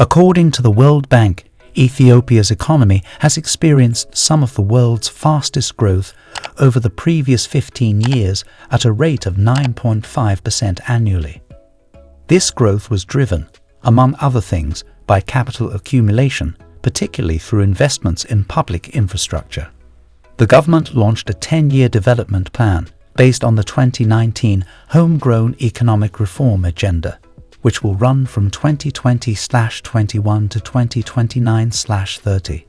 According to the World Bank, Ethiopia's economy has experienced some of the world's fastest growth over the previous 15 years at a rate of 9.5% annually. This growth was driven, among other things, by capital accumulation, particularly through investments in public infrastructure. The government launched a 10-year development plan based on the 2019 Homegrown Economic Reform Agenda, which will run from 2020-21 to 2029-30.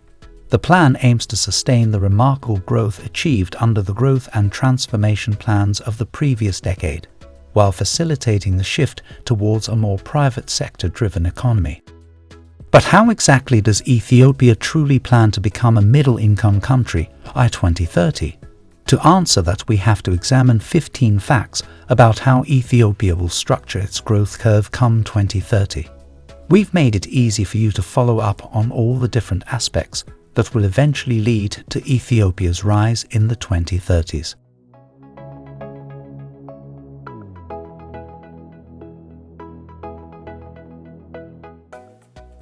The plan aims to sustain the remarkable growth achieved under the growth and transformation plans of the previous decade, while facilitating the shift towards a more private sector-driven economy. But how exactly does Ethiopia truly plan to become a middle-income country by 2030? To answer that, we have to examine 15 facts about how Ethiopia will structure its growth curve come 2030. We've made it easy for you to follow up on all the different aspects that will eventually lead to Ethiopia's rise in the 2030s.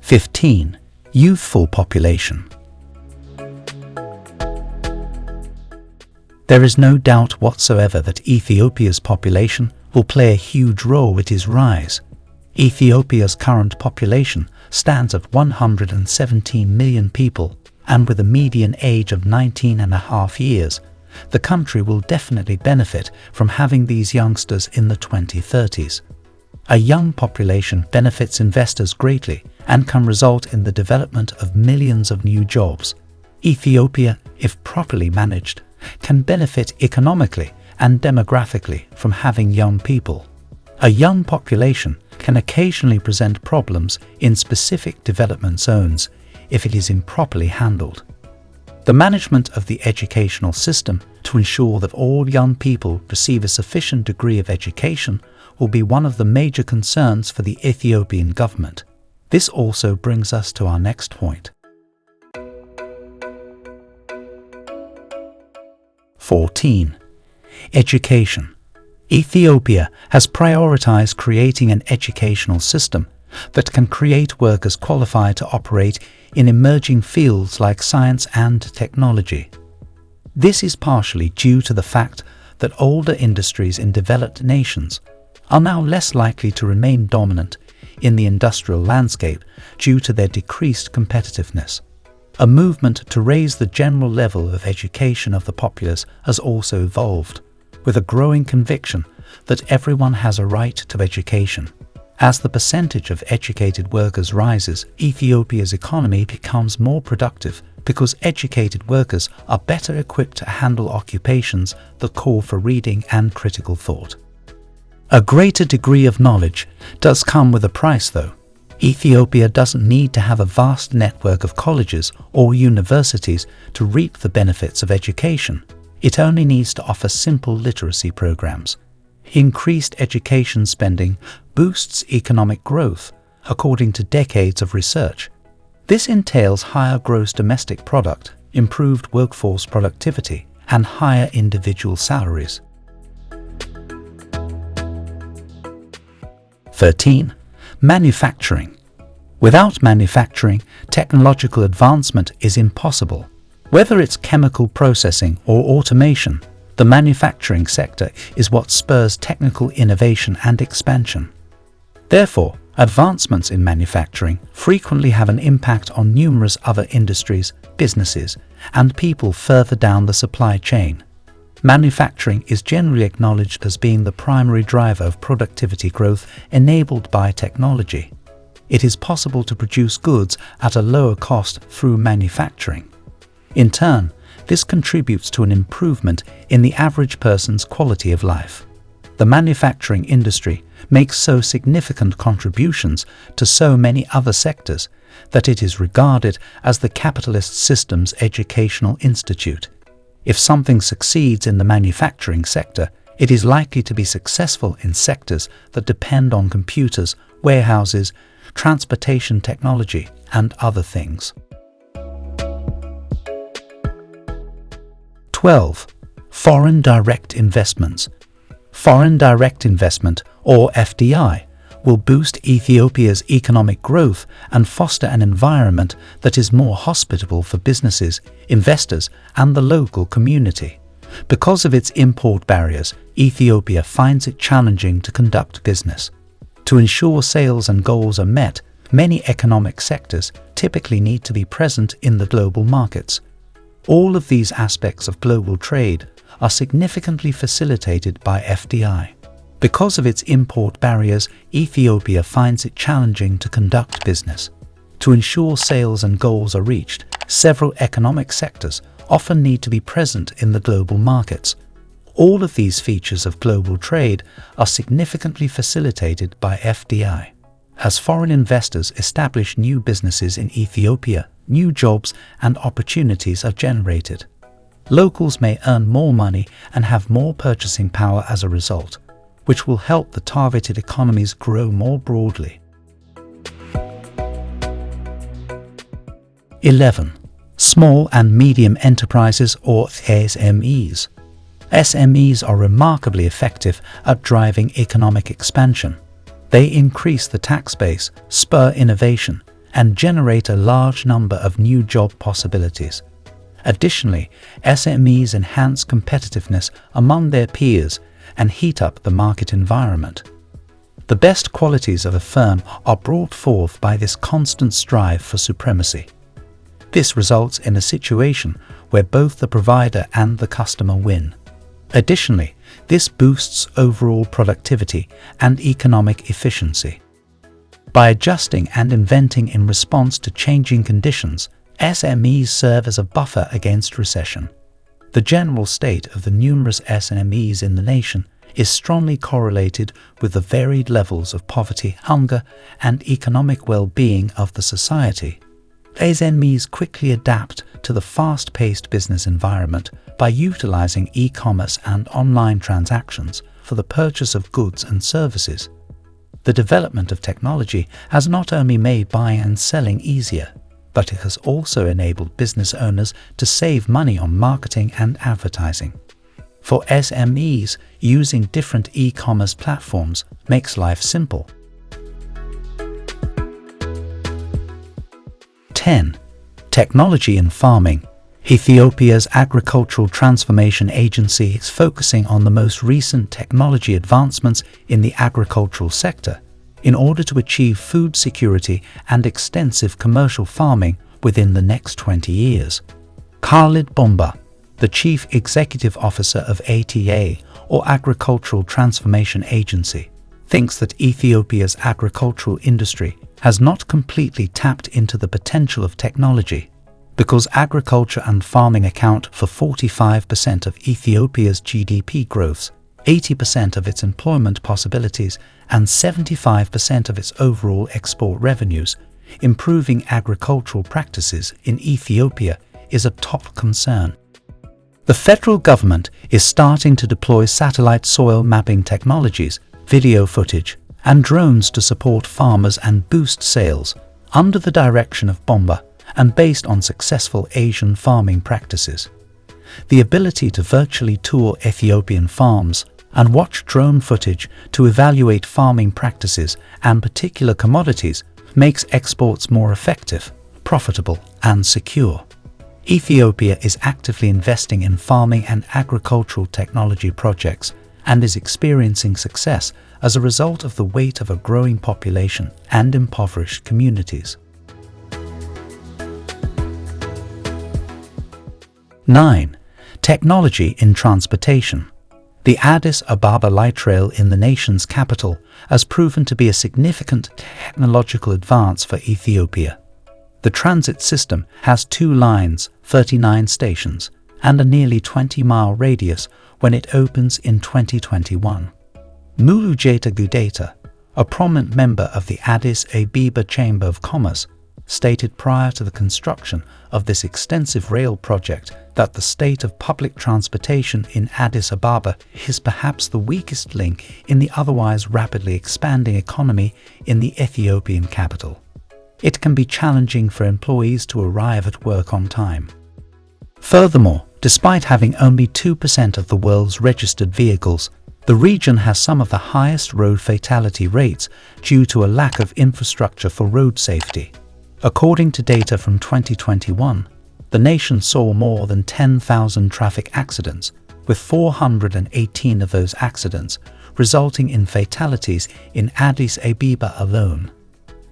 Fifteen, youthful population. There is no doubt whatsoever that Ethiopia's population will play a huge role with its rise. Ethiopia's current population stands at 117 million people, and with a median age of 19 and a half years, the country will definitely benefit from having these youngsters in the 2030s. A young population benefits investors greatly and can result in the development of millions of new jobs. Ethiopia, if properly managed, can benefit economically and demographically from having young people. A young population can occasionally present problems in specific development zones if it is improperly handled. The management of the educational system to ensure that all young people receive a sufficient degree of education will be one of the major concerns for the Ethiopian government. This also brings us to our next point. 14. Education. Ethiopia has prioritized creating an educational system that can create workers qualified to operate in emerging fields like science and technology. This is partially due to the fact that older industries in developed nations are now less likely to remain dominant in the industrial landscape due to their decreased competitiveness. A movement to raise the general level of education of the populace has also evolved, with a growing conviction that everyone has a right to education. As the percentage of educated workers rises, Ethiopia's economy becomes more productive because educated workers are better equipped to handle occupations that call for reading and critical thought. A greater degree of knowledge does come with a price though. Ethiopia doesn't need to have a vast network of colleges or universities to reap the benefits of education. It only needs to offer simple literacy programs. Increased education spending boosts economic growth, according to decades of research. This entails higher gross domestic product, improved workforce productivity, and higher individual salaries. 13. Manufacturing. Without manufacturing, technological advancement is impossible. Whether it's chemical processing or automation, the manufacturing sector is what spurs technical innovation and expansion. Therefore, advancements in manufacturing frequently have an impact on numerous other industries, businesses, and people further down the supply chain. Manufacturing is generally acknowledged as being the primary driver of productivity growth enabled by technology. It is possible to produce goods at a lower cost through manufacturing. In turn, this contributes to an improvement in the average person's quality of life. The manufacturing industry makes so significant contributions to so many other sectors that it is regarded as the capitalist system's educational institute. If something succeeds in the manufacturing sector, it is likely to be successful in sectors that depend on computers, warehouses, transportation technology, and other things. 12. Foreign direct investments. Foreign direct investment, or FDI, will boost Ethiopia's economic growth and foster an environment that is more hospitable for businesses, investors, and the local community. Because of its import barriers, Ethiopia finds it challenging to conduct business. To ensure sales and goals are met, many economic sectors typically need to be present in the global markets. All of these aspects of global trade are significantly facilitated by FDI. Because of its import barriers, Ethiopia finds it challenging to conduct business. To ensure sales and goals are reached, several economic sectors often need to be present in the global markets. All of these features of global trade are significantly facilitated by FDI. As foreign investors establish new businesses in Ethiopia, new jobs and opportunities are generated. Locals may earn more money and have more purchasing power as a result, which will help the targeted economies grow more broadly. 11. Small and Medium Enterprises or SMEs. SMEs are remarkably effective at driving economic expansion. They increase the tax base, spur innovation, and generate a large number of new job possibilities. Additionally, SMEs enhance competitiveness among their peers and heat up the market environment. The best qualities of a firm are brought forth by this constant strive for supremacy. This results in a situation where both the provider and the customer win. Additionally, this boosts overall productivity and economic efficiency. By adjusting and inventing in response to changing conditions, SMEs serve as a buffer against recession. The general state of the numerous SMEs in the nation is strongly correlated with the varied levels of poverty, hunger, and economic well-being of the society. SMEs quickly adapt to the fast-paced business environment by utilizing e-commerce and online transactions for the purchase of goods and services. The development of technology has not only made buying and selling easier, but it has also enabled business owners to save money on marketing and advertising. For SMEs, using different e-commerce platforms makes life simple. 10. Technology in farming Ethiopia's Agricultural Transformation Agency is focusing on the most recent technology advancements in the agricultural sector in order to achieve food security and extensive commercial farming within the next 20 years. Khalid Bomba, the Chief Executive Officer of ATA, or Agricultural Transformation Agency, thinks that Ethiopia's agricultural industry has not completely tapped into the potential of technology because agriculture and farming account for 45% of Ethiopia's GDP growth, 80% of its employment possibilities, and 75% of its overall export revenues, improving agricultural practices in Ethiopia is a top concern. The federal government is starting to deploy satellite soil mapping technologies, video footage, and drones to support farmers and boost sales under the direction of Bomba and based on successful Asian farming practices. The ability to virtually tour Ethiopian farms and watch drone footage to evaluate farming practices and particular commodities makes exports more effective, profitable and secure. Ethiopia is actively investing in farming and agricultural technology projects and is experiencing success as a result of the weight of a growing population and impoverished communities. 9. Technology in Transportation The Addis Ababa light rail in the nation's capital has proven to be a significant technological advance for Ethiopia. The transit system has two lines, 39 stations, and a nearly 20-mile radius when it opens in 2021. Mulugeta Gudeta, a prominent member of the Addis Ababa Chamber of Commerce, stated prior to the construction of this extensive rail project that the state of public transportation in Addis Ababa is perhaps the weakest link in the otherwise rapidly expanding economy in the Ethiopian capital. It can be challenging for employees to arrive at work on time. Furthermore, despite having only 2% of the world's registered vehicles, The region has some of the highest road fatality rates due to a lack of infrastructure for road safety. According to data from 2021, the nation saw more than 10,000 traffic accidents, with 418 of those accidents resulting in fatalities in Addis Ababa alone.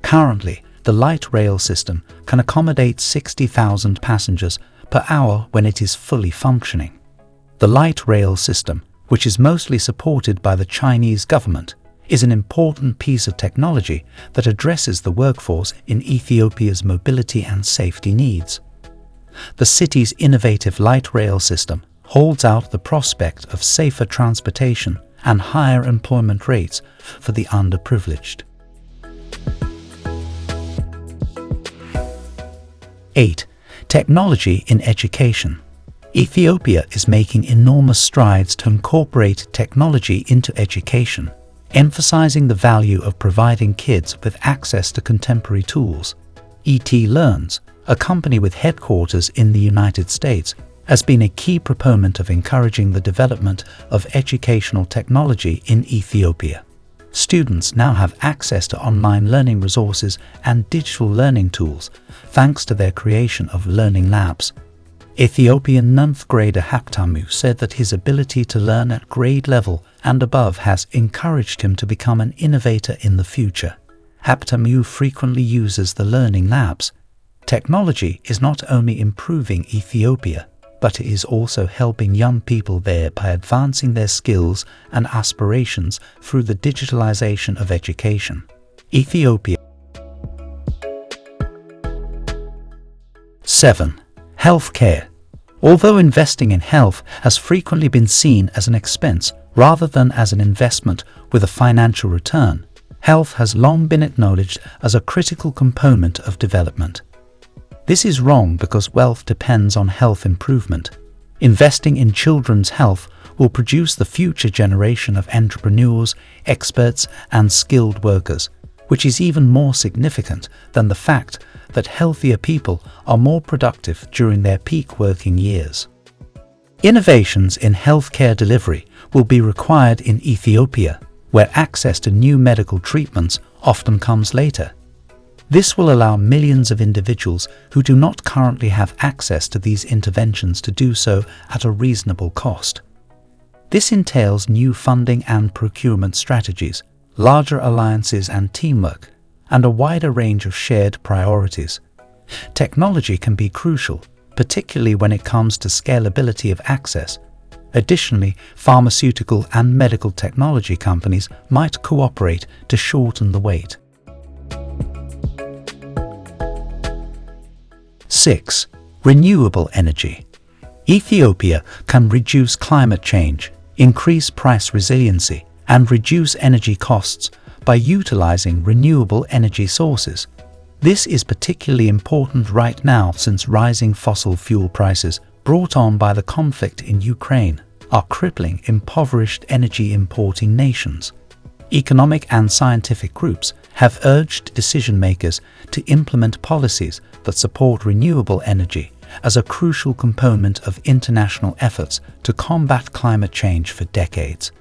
Currently, the light rail system can accommodate 60,000 passengers per hour when it is fully functioning. The light rail system, which is mostly supported by the Chinese government, is an important piece of technology that addresses the workforce in Ethiopia's mobility and safety needs. The city's innovative light rail system holds out the prospect of safer transportation and higher employment rates for the underprivileged. 8. Technology in education. Ethiopia is making enormous strides to incorporate technology into education, emphasizing the value of providing kids with access to contemporary tools. ET Learns, a company with headquarters in the United States, has been a key proponent of encouraging the development of educational technology in Ethiopia. Students now have access to online learning resources and digital learning tools thanks to their creation of learning labs. Ethiopian 9th grader Habtamu said that his ability to learn at grade level and above has encouraged him to become an innovator in the future. Habtamu frequently uses the learning labs. Technology is not only improving Ethiopia, but it is also helping young people there by advancing their skills and aspirations through the digitalization of education. Ethiopia 7. Healthcare Although investing in health has frequently been seen as an expense rather than as an investment with a financial return, health has long been acknowledged as a critical component of development. This is wrong because wealth depends on health improvement. Investing in children's health will produce the future generation of entrepreneurs, experts and skilled workers, which is even more significant than the fact that healthier people are more productive during their peak working years. Innovations in healthcare delivery will be required in Ethiopia, where access to new medical treatments often comes later. This will allow millions of individuals who do not currently have access to these interventions to do so at a reasonable cost. This entails new funding and procurement strategies, larger alliances and teamwork, and a wider range of shared priorities. Technology can be crucial, particularly when it comes to scalability of access. Additionally, pharmaceutical and medical technology companies might cooperate to shorten the wait. 6. Renewable energy. Ethiopia can reduce climate change, increase price resiliency, and reduce energy costs by utilizing renewable energy sources. This is particularly important right now since rising fossil fuel prices brought on by the conflict in Ukraine are crippling impoverished energy importing nations. Economic and scientific groups have urged decision makers to implement policies that support renewable energy as a crucial component of international efforts to combat climate change for decades.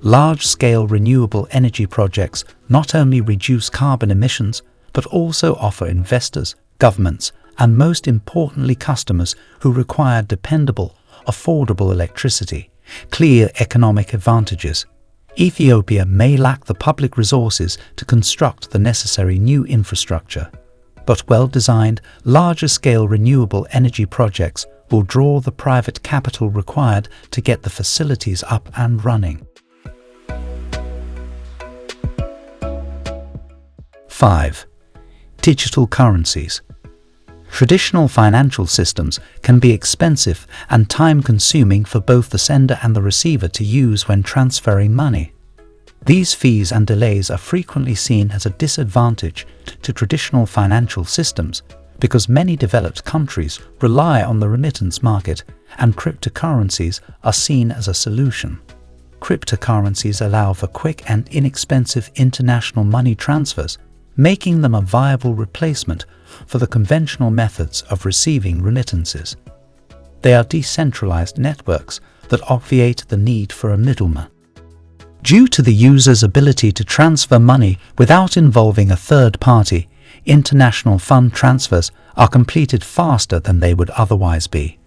Large-scale renewable energy projects not only reduce carbon emissions, but also offer investors, governments, and most importantly customers who require dependable, affordable electricity, clear economic advantages Ethiopia may lack the public resources to construct the necessary new infrastructure, but well-designed, larger-scale renewable energy projects will draw the private capital required to get the facilities up and running. 5. Digital currencies. Traditional financial systems can be expensive and time-consuming for both the sender and the receiver to use when transferring money. These fees and delays are frequently seen as a disadvantage to traditional financial systems because many developed countries rely on the remittance market and cryptocurrencies are seen as a solution. Cryptocurrencies allow for quick and inexpensive international money transfers, making them a viable replacement for the conventional methods of receiving remittances. They are decentralized networks that obviate the need for a middleman. Due to the user's ability to transfer money without involving a third party, international fund transfers are completed faster than they would otherwise be.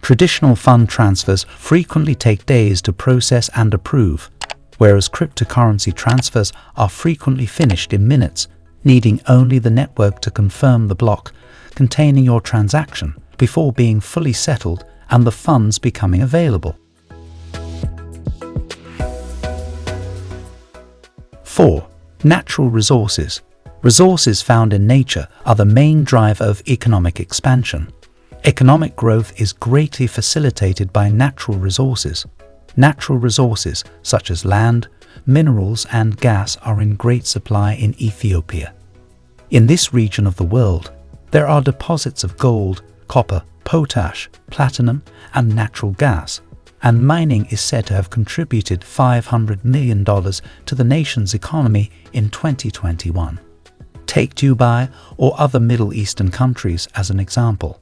Traditional fund transfers frequently take days to process and approve, whereas cryptocurrency transfers are frequently finished in minutes, needing only the network to confirm the block containing your transaction before being fully settled and the funds becoming available. 4. Natural resources. Resources found in nature are the main driver of economic expansion. Economic growth is greatly facilitated by natural resources. Natural resources such as land, minerals and gas are in great supply in Ethiopia. In this region of the world, there are deposits of gold, copper, potash, platinum and natural gas and mining is said to have contributed $500 million to the nation's economy in 2021. Take Dubai or other Middle Eastern countries as an example.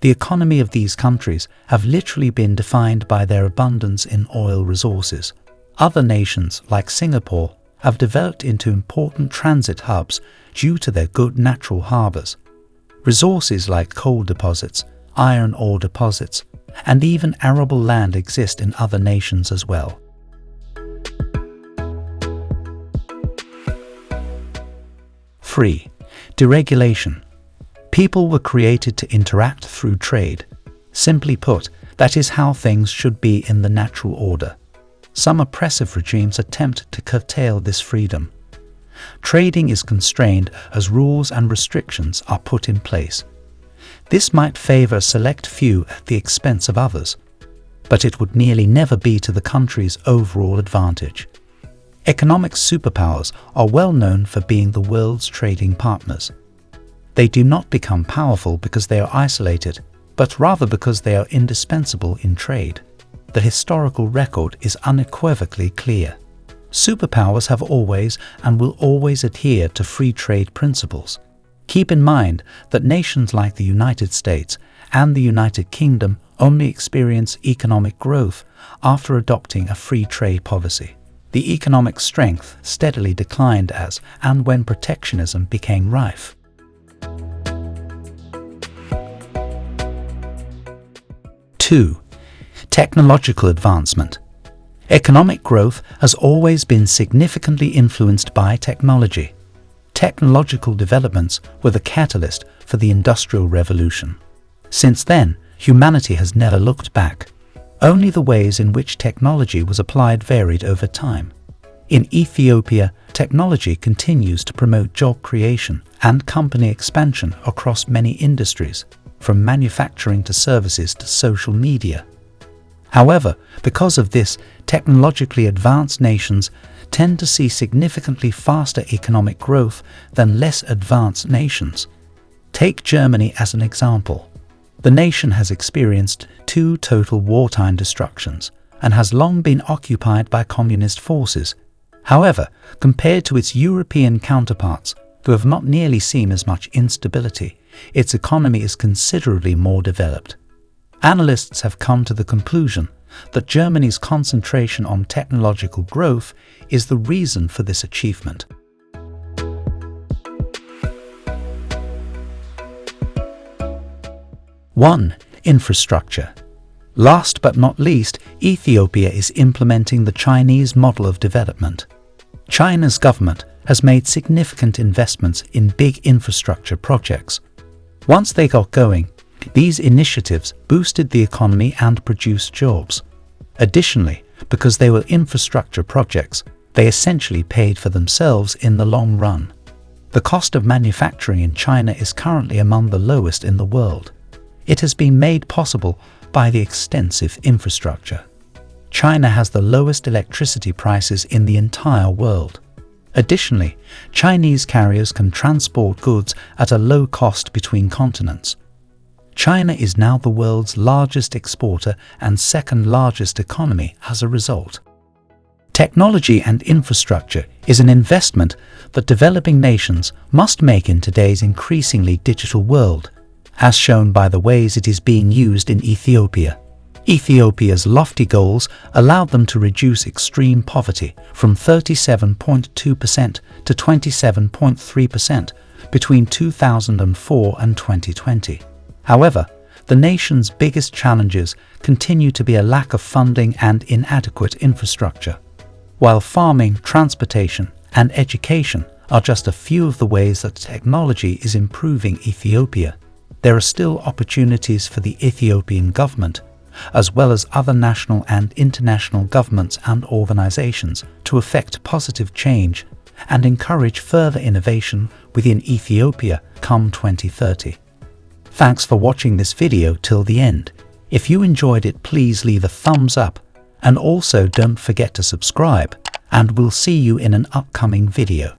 The economy of these countries have literally been defined by their abundance in oil resources. Other nations, like Singapore, have developed into important transit hubs due to their good natural harbours. Resources like coal deposits, iron ore deposits, and even arable land exist in other nations as well. Three, deregulation. People were created to interact through trade. Simply put, that is how things should be in the natural order. Some oppressive regimes attempt to curtail this freedom. Trading is constrained as rules and restrictions are put in place. This might favour a select few at the expense of others, but it would nearly never be to the country's overall advantage. Economic superpowers are well known for being the world's trading partners. They do not become powerful because they are isolated, but rather because they are indispensable in trade. The historical record is unequivocally clear. Superpowers have always and will always adhere to free trade principles. Keep in mind that nations like the United States and the United Kingdom only experience economic growth after adopting a free trade policy. The economic strength steadily declined as and when protectionism became rife. Two, technological advancement. Economic growth has always been significantly influenced by technology technological developments were the catalyst for the Industrial Revolution. Since then, humanity has never looked back. Only the ways in which technology was applied varied over time. In Ethiopia, technology continues to promote job creation and company expansion across many industries, from manufacturing to services to social media. However, because of this, technologically advanced nations tend to see significantly faster economic growth than less advanced nations. Take Germany as an example. The nation has experienced two total wartime destructions and has long been occupied by communist forces. However, compared to its European counterparts, who have not nearly seen as much instability, its economy is considerably more developed. Analysts have come to the conclusion that Germany's concentration on technological growth is the reason for this achievement. One, infrastructure. Last but not least, Ethiopia is implementing the Chinese model of development. China's government has made significant investments in big infrastructure projects. Once they got going, these initiatives boosted the economy and produced jobs. Additionally, because they were infrastructure projects, they essentially paid for themselves in the long run. The cost of manufacturing in China is currently among the lowest in the world. It has been made possible by the extensive infrastructure. China has the lowest electricity prices in the entire world. Additionally, Chinese carriers can transport goods at a low cost between continents. China is now the world's largest exporter and second largest economy as a result. Technology and infrastructure is an investment that developing nations must make in today's increasingly digital world, as shown by the ways it is being used in Ethiopia. Ethiopia's lofty goals allowed them to reduce extreme poverty from 37.2% to 27.3% between 2004 and 2020. However, the nation's biggest challenges continue to be a lack of funding and inadequate infrastructure. While farming, transportation, and education are just a few of the ways that technology is improving Ethiopia, there are still opportunities for the Ethiopian government as well as other national and international governments and organizations to effect positive change and encourage further innovation within Ethiopia come 2030. Thanks for watching this video till the end. If you enjoyed it please leave a thumbs up and also don't forget to subscribe and we'll see you in an upcoming video.